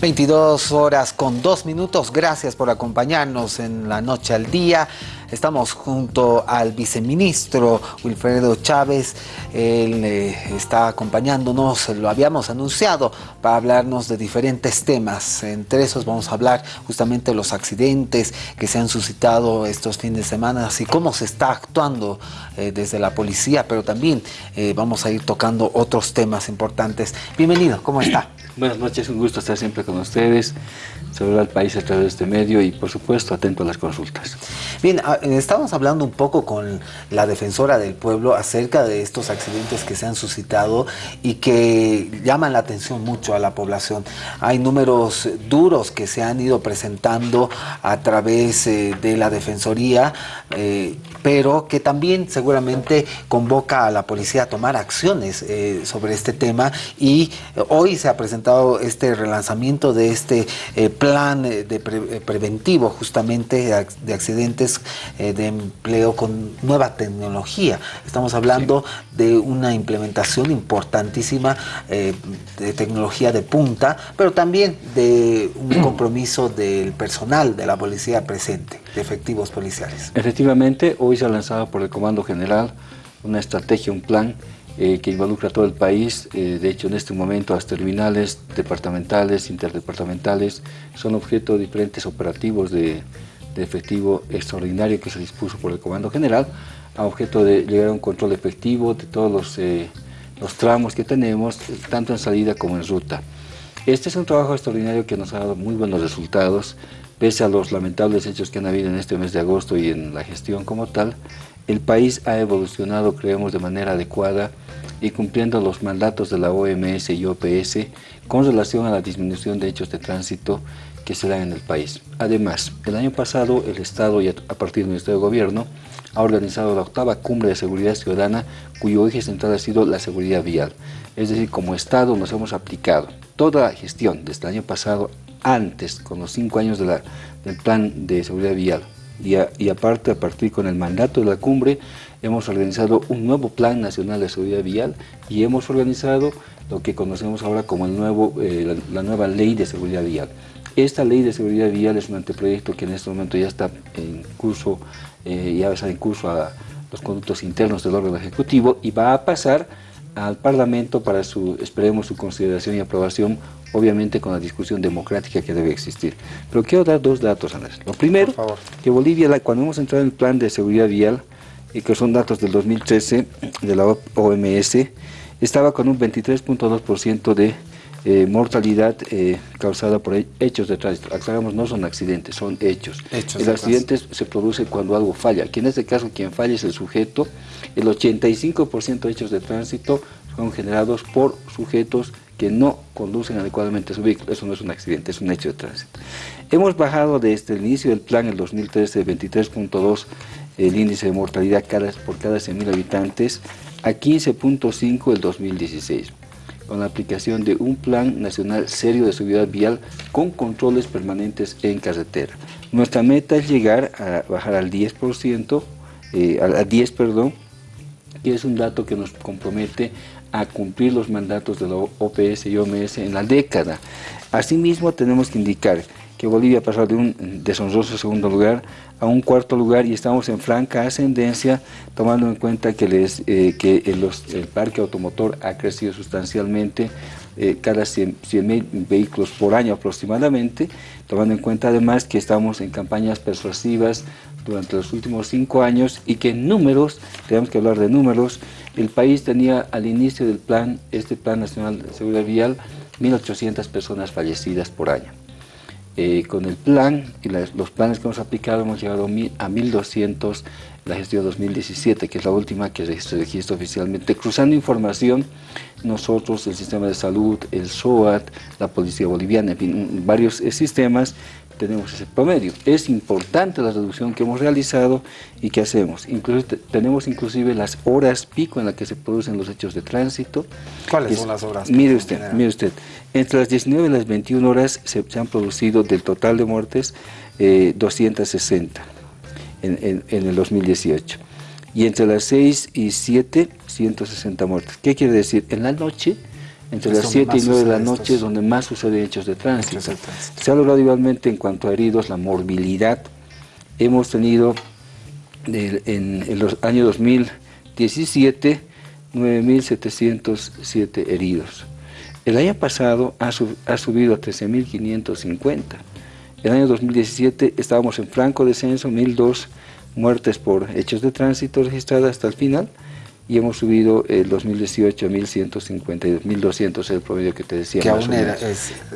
22 horas con 2 minutos. Gracias por acompañarnos en la noche al día. Estamos junto al viceministro Wilfredo Chávez. Él eh, está acompañándonos, lo habíamos anunciado, para hablarnos de diferentes temas. Entre esos vamos a hablar justamente de los accidentes que se han suscitado estos fines de semana y cómo se está actuando eh, desde la policía, pero también eh, vamos a ir tocando otros temas importantes. Bienvenido, ¿cómo está? Buenas noches, un gusto estar siempre con ustedes, saludar al país a través de este medio y por supuesto atento a las consultas. Bien, ah, estamos hablando un poco con la defensora del pueblo acerca de estos accidentes que se han suscitado y que llaman la atención mucho a la población. Hay números duros que se han ido presentando a través eh, de la defensoría, eh, pero que también seguramente convoca a la policía a tomar acciones eh, sobre este tema y hoy se ha presentado este relanzamiento de este eh, plan eh, de eh, preventivo justamente de accidentes de empleo con nueva tecnología. Estamos hablando de una implementación importantísima de tecnología de punta, pero también de un compromiso del personal de la policía presente, de efectivos policiales. Efectivamente, hoy se ha lanzado por el Comando General una estrategia, un plan eh, que involucra a todo el país. Eh, de hecho, en este momento las terminales departamentales, interdepartamentales, son objeto de diferentes operativos de, efectivo extraordinario que se dispuso por el Comando General, a objeto de llegar a un control efectivo de todos los, eh, los tramos que tenemos, tanto en salida como en ruta. Este es un trabajo extraordinario que nos ha dado muy buenos resultados, pese a los lamentables hechos que han habido en este mes de agosto y en la gestión como tal, el país ha evolucionado, creemos, de manera adecuada y cumpliendo los mandatos de la OMS y OPS con relación a la disminución de hechos de tránsito que se dan en el país. Además, el año pasado el Estado y a partir del Ministerio de Gobierno ha organizado la octava cumbre de seguridad ciudadana cuyo eje central ha sido la seguridad vial. Es decir, como Estado nos hemos aplicado toda la gestión desde el año pasado antes, con los cinco años del plan de seguridad vial, y, aparte, a partir con el mandato de la cumbre, hemos organizado un nuevo Plan Nacional de Seguridad Vial y hemos organizado lo que conocemos ahora como el nuevo, eh, la, nueva Ley de Seguridad Vial. Esta Ley de Seguridad Vial es un anteproyecto que en este momento ya está en curso, eh, ya está en curso a los conductos internos del órgano ejecutivo y va a pasar al Parlamento para su, esperemos, su consideración y aprobación, obviamente con la discusión democrática que debe existir. Pero quiero dar dos datos, Andrés. Lo primero, que Bolivia, cuando hemos entrado en el plan de seguridad vial, y que son datos del 2013 de la OMS, estaba con un 23.2% de eh, mortalidad eh, causada por hechos de tránsito. Aclaramos, no son accidentes, son hechos. hechos el accidente se produce cuando algo falla. Aquí en este caso quien falla es el sujeto. El 85% de hechos de tránsito son generados por sujetos que no conducen adecuadamente su vehículo. Eso no es un accidente, es un hecho de tránsito. Hemos bajado desde el inicio del plan, el 2013, de 23.2 el índice de mortalidad cada, por cada 100.000 habitantes a 15.5 el 2016 con la aplicación de un plan nacional serio de seguridad vial con controles permanentes en carretera. Nuestra meta es llegar a bajar al 10%, eh, al 10, perdón, que es un dato que nos compromete a cumplir los mandatos de la OPS y OMS en la década. Asimismo, tenemos que indicar que Bolivia pasó de un deshonroso segundo lugar a un cuarto lugar y estamos en franca ascendencia tomando en cuenta que, eh, el, parque automotor ha crecido sustancialmente eh, cada 100.000 vehículos por año aproximadamente, tomando en cuenta además que estamos en campañas persuasivas durante los últimos cinco años y que en números, tenemos que hablar de números, el país tenía al inicio del plan, este Plan Nacional de Seguridad Vial, 1.800 personas fallecidas por año. Eh, con el plan y los planes que hemos aplicado hemos llegado a 1.200 la gestión 2017, que es la última que se registra oficialmente. Cruzando información, nosotros, el sistema de salud, el SOAT, la policía boliviana, en fin, varios eh, sistemas, tenemos ese promedio. Es importante la reducción que hemos realizado y que hacemos. tenemos inclusive las horas pico en las que se producen los hechos de tránsito. ¿Cuáles son las horas? Mire usted, mire usted. Entre las 19 y las 21 horas se, han producido del total de muertes 260 eh, en, el 2018. Y entre las 6 y 7, 160 muertes. ¿Qué quiere decir? En la noche entre las 7 y 9 de la noche, es donde más suceden hechos de tránsito. Se ha logrado igualmente en cuanto a heridos la morbilidad. Hemos tenido en, en los años 2017 9.707 heridos. El año pasado ha, ha subido a 13.550. El año 2017 estábamos en franco descenso, 1.002 muertes por hechos de tránsito registradas hasta el final y hemos subido el 2018 a 1.152, 1.200 es el promedio que te decía. Que aún era,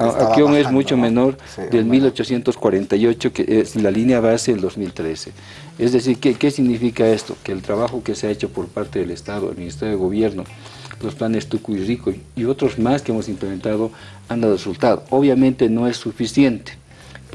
ah, Aquí aún es mucho menor del 1.848 que es la línea base del 2013. Es decir, ¿qué, ¿qué significa esto? Que el trabajo que se ha hecho por parte del Estado, el Ministerio de Gobierno, los planes Tucu y Rico y otros más que hemos implementado han dado resultado. Obviamente no es suficiente,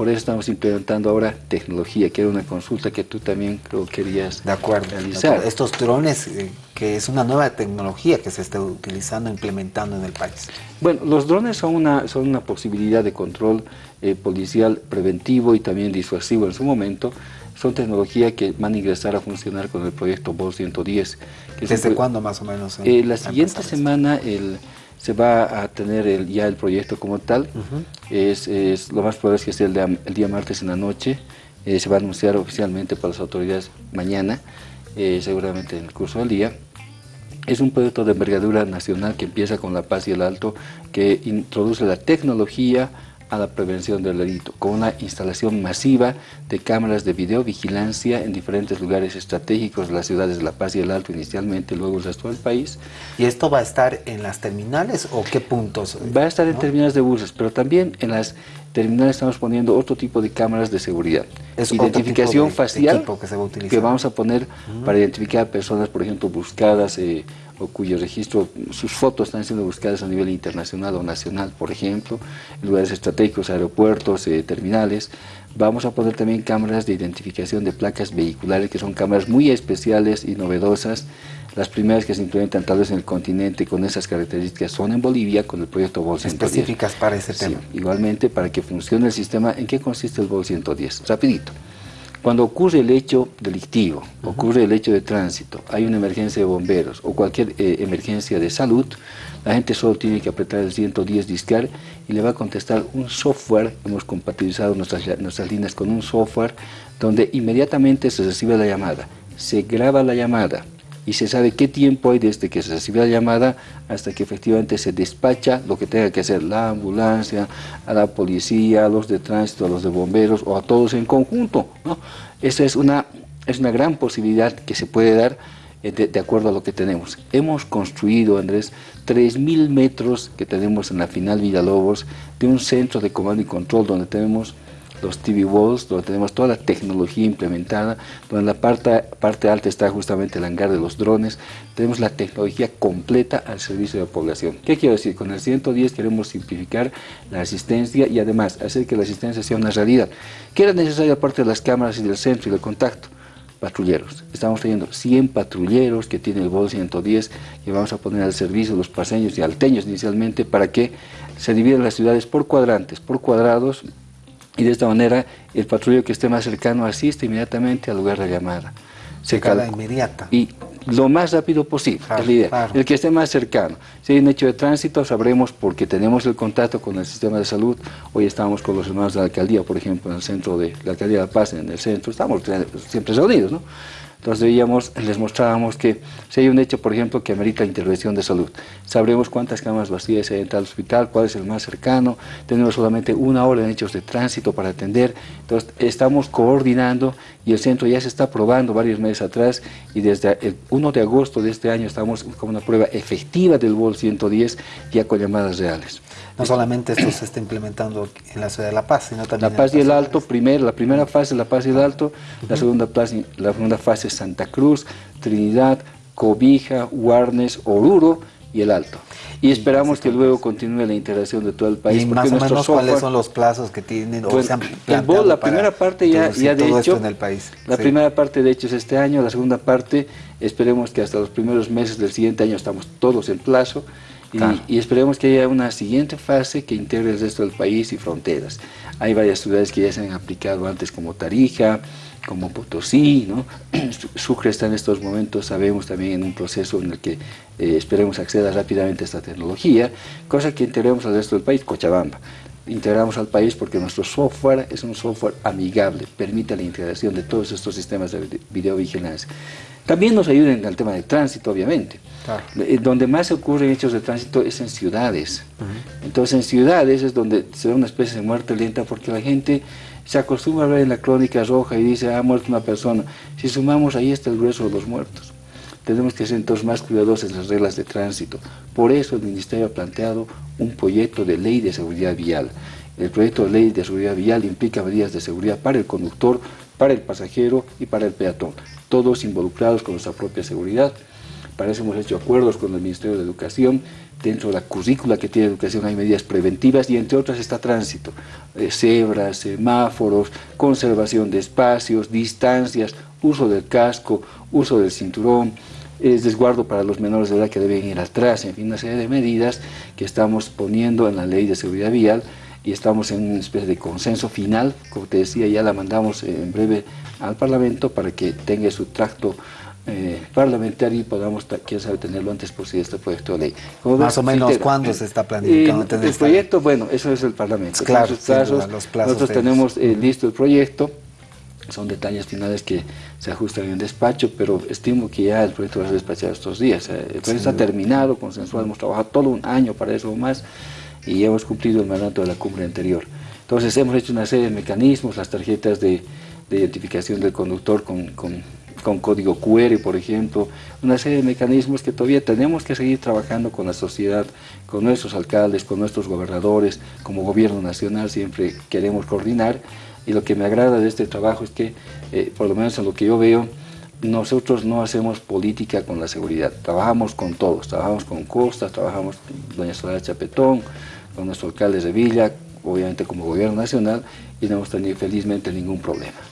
por eso estamos implementando ahora tecnología, que era una consulta que tú también creo querías de acuerdo, realizar. Estos drones, eh, que es una nueva tecnología que se está utilizando, implementando en el país. Bueno, los drones son una, son una posibilidad de control eh, policial preventivo y también disuasivo en su momento. Son tecnologías que van a ingresar a funcionar con el proyecto BOL 110. ¿Desde cuándo más o menos? Eh, la siguiente semana, el se va a tener el, ya el proyecto como tal. es, es, lo más probable es que sea el, el día martes en la noche. Eh, se va a anunciar oficialmente para las autoridades mañana, eh, seguramente en el curso del día. Es un proyecto de envergadura nacional que empieza con La Paz y el Alto, que introduce la tecnología, a la prevención del delito, con una instalación masiva de cámaras de videovigilancia en diferentes lugares estratégicos de las ciudades de La Paz y el Alto inicialmente, luego el resto del país. ¿Y esto va a estar en las terminales o qué puntos? Va a estar en terminales de buses, pero también en las terminales estamos poniendo otro tipo de cámaras de seguridad. Es Identificación facial que, vamos a poner para identificar personas, por ejemplo, buscadas eh, o cuyo registro, sus fotos están siendo buscadas a nivel internacional o nacional, por ejemplo, en lugares estratégicos, aeropuertos, eh, terminales. Vamos a poner también cámaras de identificación de placas vehiculares, que son cámaras muy especiales y novedosas. Las primeras que se implementan tal vez en el continente con esas características son en Bolivia con el proyecto BOL 110. Específicas para ese tema. igualmente, para que funcione el sistema, ¿en qué consiste el BOL 110? Rapidito. Cuando ocurre el hecho delictivo, ocurre el hecho de tránsito, hay una emergencia de bomberos o cualquier eh, emergencia de salud, la gente solo tiene que apretar el 110 discar y le va a contestar un software, hemos compatibilizado nuestras, nuestras líneas con un software donde inmediatamente se recibe la llamada, se graba la llamada, y se sabe qué tiempo hay desde que se recibe la llamada hasta que efectivamente se despacha lo que tenga que hacer la ambulancia, a la policía, a los de tránsito, a los de bomberos o a todos en conjunto. ¿no? Esa es una, es una gran posibilidad que se puede dar eh, de, de, acuerdo a lo que tenemos. Hemos construido, Andrés, 3.000 metros que tenemos en la final Villalobos de un centro de comando y control donde tenemos los TV Walls, donde tenemos toda la tecnología implementada, donde en la parte, parte alta está justamente el hangar de los drones, tenemos la tecnología completa al servicio de la población. ¿Qué quiero decir? Con el 110 queremos simplificar la asistencia y además hacer que la asistencia sea una realidad. ¿Qué era necesario aparte de las cámaras y del centro y del contacto? patrulleros. Estamos teniendo 100 patrulleros que tiene el BOL 110 que vamos a poner al servicio de los paseños y alteños inicialmente para que se dividan las ciudades por cuadrantes, por cuadrados, y de esta manera el patrullero que esté más cercano asiste inmediatamente al lugar de llamada. Se inmediata. Y lo más rápido posible, es la idea. El que esté más cercano. Si hay un hecho de tránsito, sabremos porque tenemos el contacto con el sistema de salud. Hoy estamos con los hermanos de la alcaldía, por ejemplo, en el centro de la alcaldía de La Paz, en el centro, estamos siempre reunidos, ¿no? Entonces veíamos, les mostrábamos que si hay un hecho, por ejemplo, que amerita intervención de salud, sabremos cuántas camas vacías hay en tal hospital, cuál es el más cercano, tenemos solamente una hora en hechos de tránsito para atender, entonces estamos coordinando y el centro ya se está probando varios meses atrás y desde el 1 de agosto de este año estamos con una prueba efectiva del BOL 110 ya con llamadas reales. No solamente esto se está implementando en la ciudad de La Paz, sino también La Paz y el Alto, primero, la primera fase La Paz y el Alto, la, segunda fase, la segunda fase Santa Cruz, Trinidad, Cobija, Guarnes, Oruro y el Alto. Y esperamos que luego continúe la integración de todo el país. ¿Y más o menos cuáles son los plazos que tienen o se han el la primera parte ya, ya de hecho, en el país. La primera parte de hecho es este año, la segunda parte esperemos que hasta los primeros meses del siguiente año estamos todos en plazo Y, esperemos que haya una siguiente fase que integre el resto del país y fronteras. Hay varias ciudades que ya se han aplicado antes como Tarija, como Potosí, ¿no? Sucre está en estos momentos, sabemos también en un proceso en el que eh, esperemos acceda rápidamente a esta tecnología, cosa que integremos al resto del país, Cochabamba. Integramos al país porque nuestro software es un software amigable, permite la integración de todos estos sistemas de videovigilancia. También nos ayuda en el tema de tránsito, obviamente. Eh, donde más se ocurren hechos de tránsito es en ciudades. Entonces en ciudades es donde se da una especie de muerte lenta porque la gente se acostumbra a ver en la crónica roja y dice, ha muerto una persona. Si sumamos, ahí está el grueso de los muertos. Tenemos que ser entonces más cuidadosos en las reglas de tránsito. Por eso el Ministerio ha planteado un proyecto de ley de seguridad vial. El proyecto de ley de seguridad vial implica medidas de seguridad para el conductor, para el pasajero y para el peatón, todos involucrados con nuestra propia seguridad. Para eso hemos hecho acuerdos con el Ministerio de Educación. Dentro de la currícula que tiene educación hay medidas preventivas y entre otras está tránsito, eh, cebras, semáforos, conservación de espacios, distancias, uso del casco, uso del cinturón, es desguardo para los menores de edad que deben ir atrás, en fin, una serie de medidas que estamos poniendo en la ley de seguridad vial y estamos en una especie de consenso final, como te decía, ya la mandamos en breve al Parlamento para que tenga su tracto eh, parlamentario y podamos, quién sabe, tenerlo antes posible este proyecto de ley. Más o menos, ¿cuándo se está planificando tener El proyecto, bueno, eso es el Parlamento. Claro, los plazos nosotros tenemos eh, listo el proyecto, son detalles finales que se ajustan en el despacho, pero estimo que ya el proyecto va a ser despachado estos días. Eh, el proyecto está terminado, consensuado, hemos trabajado todo un año para eso o más y hemos cumplido el mandato de la cumbre anterior. Entonces hemos hecho una serie de mecanismos, las tarjetas de, identificación del conductor con con código QR, por ejemplo, una serie de mecanismos que todavía tenemos que seguir trabajando con la sociedad, con nuestros alcaldes, con nuestros gobernadores, como gobierno nacional siempre queremos coordinar y lo que me agrada de este trabajo es que, eh, por lo menos en lo que yo veo, nosotros no hacemos política con la seguridad, trabajamos con todos, trabajamos con Costa, trabajamos con doña Soledad Chapetón, con nuestro alcalde de Villa, obviamente como gobierno nacional, y no hemos tenido felizmente ningún problema.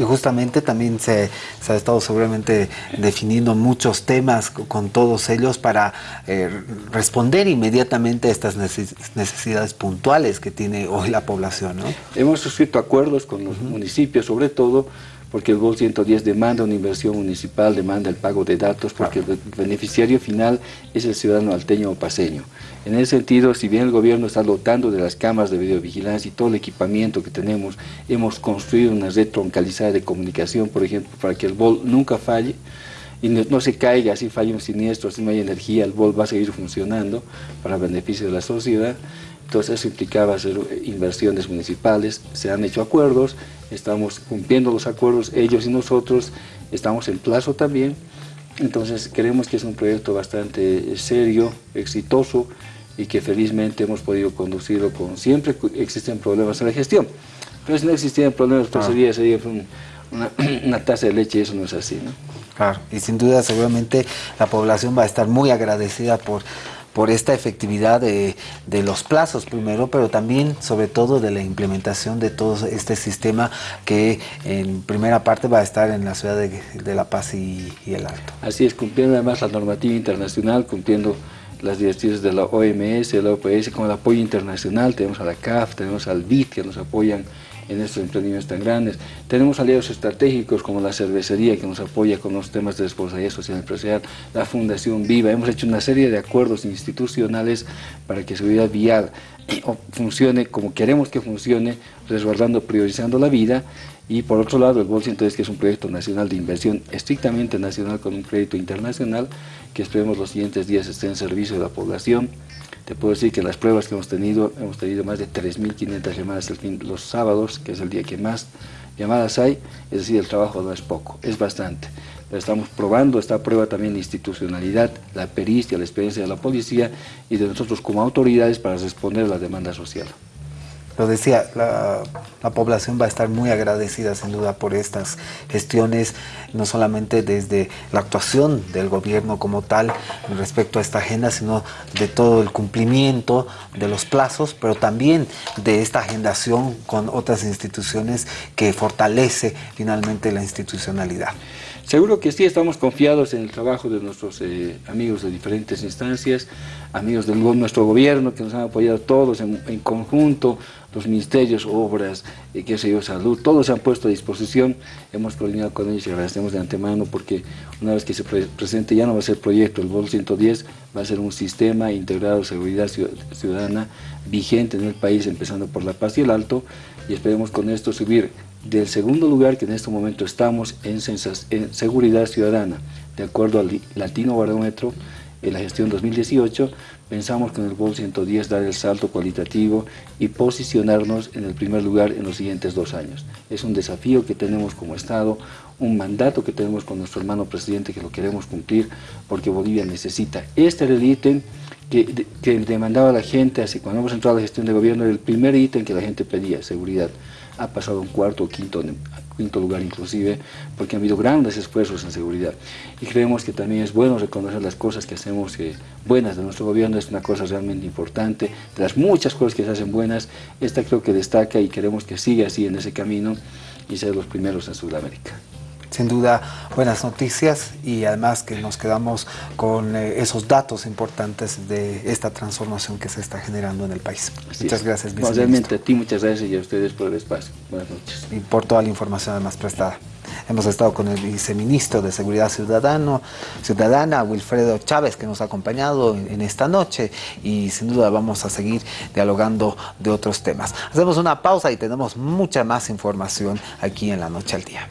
Y justamente también se, ha estado seguramente definiendo muchos temas con todos ellos para eh, responder inmediatamente a estas necesidades puntuales que tiene hoy la población. ¿no? Hemos suscrito acuerdos con los municipios, sobre todo porque el GOL 110 demanda una inversión municipal, demanda el pago de datos, porque el beneficiario final es el ciudadano alteño o paseño. En ese sentido, si bien el gobierno está dotando de las cámaras de videovigilancia y todo el equipamiento que tenemos, hemos construido una red troncalizada de comunicación, por ejemplo, para que el BOL nunca falle, y no, se caiga, si falla un siniestro, si no hay energía, el BOL va a seguir funcionando para beneficio de la sociedad. Entonces eso implicaba hacer inversiones municipales, se han hecho acuerdos, estamos cumpliendo los acuerdos, ellos y nosotros, estamos en plazo también, entonces creemos que es un proyecto bastante serio, exitoso y que felizmente hemos podido conducirlo con... Siempre existen problemas en la gestión, pero si no existieran problemas, pues sería, sería una, una taza de leche y eso no es así, ¿no? Claro, y sin duda seguramente la población va a estar muy agradecida por por esta efectividad de, los plazos primero, pero también sobre todo de la implementación de todo este sistema que en primera parte va a estar en la ciudad de, La Paz y, el Alto. Así es, cumpliendo además la normativa internacional, cumpliendo las directrices de la OMS, de la OPS, con el apoyo internacional, tenemos a la CAF, tenemos al BID que nos apoyan en estos emprendimientos tan grandes. Tenemos aliados estratégicos como la cervecería que nos apoya con los temas de responsabilidad social empresarial, la Fundación Viva. Hemos hecho una serie de acuerdos institucionales para que Seguridad Vial funcione como queremos que funcione, resguardando, priorizando la vida y por otro lado el BOL 110 que es un proyecto nacional de inversión estrictamente nacional con un crédito internacional que esperemos los siguientes días esté en servicio de la población te puedo decir que las pruebas que hemos tenido, hemos tenido más de 3.500 llamadas los sábados, que es el día que más llamadas hay, es decir, el trabajo no es poco, es bastante. Pero estamos probando esta prueba también de institucionalidad, la pericia, la experiencia de la policía y de nosotros como autoridades para responder a la demanda social lo decía, la, población va a estar muy agradecida sin duda por estas gestiones, no solamente desde la actuación del gobierno como tal respecto a esta agenda, sino de todo el cumplimiento de los plazos, pero también de esta agendación con otras instituciones que fortalece finalmente la institucionalidad. Seguro que sí, estamos confiados en el trabajo de nuestros eh, amigos de diferentes instancias. amigos de nuestro gobierno que nos han apoyado todos en, conjunto, los ministerios, obras, eh, qué sé yo, salud, todos se han puesto a disposición, hemos coordinado con ellos y agradecemos de antemano porque una vez que se presente ya no va a ser proyecto, el BOL 110 va a ser un sistema integrado de seguridad ciudadana vigente en el país, empezando por La Paz y el Alto, y esperemos con esto subir del segundo lugar que en este momento estamos en, seguridad ciudadana, de acuerdo al Latino Barómetro, en la gestión 2018, pensamos que en el BOL 110 dar el salto cualitativo y posicionarnos en el primer lugar en los siguientes dos años. Es un desafío que tenemos como Estado, un mandato que tenemos con nuestro hermano presidente que lo queremos cumplir porque Bolivia necesita. Este era el ítem que, que demandaba la gente, así cuando hemos entrado a la gestión de gobierno, era el primer ítem que la gente pedía, seguridad. Ha pasado un cuarto o quinto quinto lugar inclusive, porque han habido grandes esfuerzos en seguridad. Y creemos que también es bueno reconocer las cosas que hacemos buenas de nuestro gobierno, es una cosa realmente importante, de las muchas cosas que se hacen buenas, esta creo que destaca y queremos que siga así en ese camino y ser los primeros en Sudamérica sin duda buenas noticias y además que nos quedamos con eh, esos datos importantes de esta transformación que se está generando en el país. muchas gracias, viceministro. realmente a ti muchas gracias y a ustedes por el espacio. Buenas noches. Y por toda la información además prestada. Hemos estado con el viceministro de Seguridad Ciudadano, Ciudadana, Wilfredo Chávez, que nos ha acompañado en esta noche y sin duda vamos a seguir dialogando de otros temas. Hacemos una pausa y tenemos mucha más información aquí en La Noche al Día.